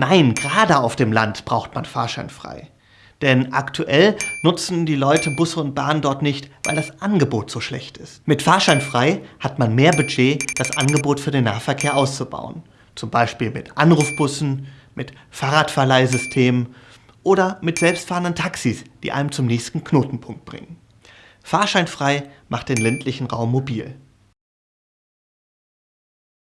Nein, gerade auf dem Land braucht man fahrscheinfrei. Denn aktuell nutzen die Leute Busse und Bahnen dort nicht, weil das Angebot so schlecht ist. Mit Fahrscheinfrei hat man mehr Budget, das Angebot für den Nahverkehr auszubauen. Zum Beispiel mit Anrufbussen, mit Fahrradverleihsystemen oder mit selbstfahrenden Taxis, die einem zum nächsten Knotenpunkt bringen. Fahrscheinfrei macht den ländlichen Raum mobil.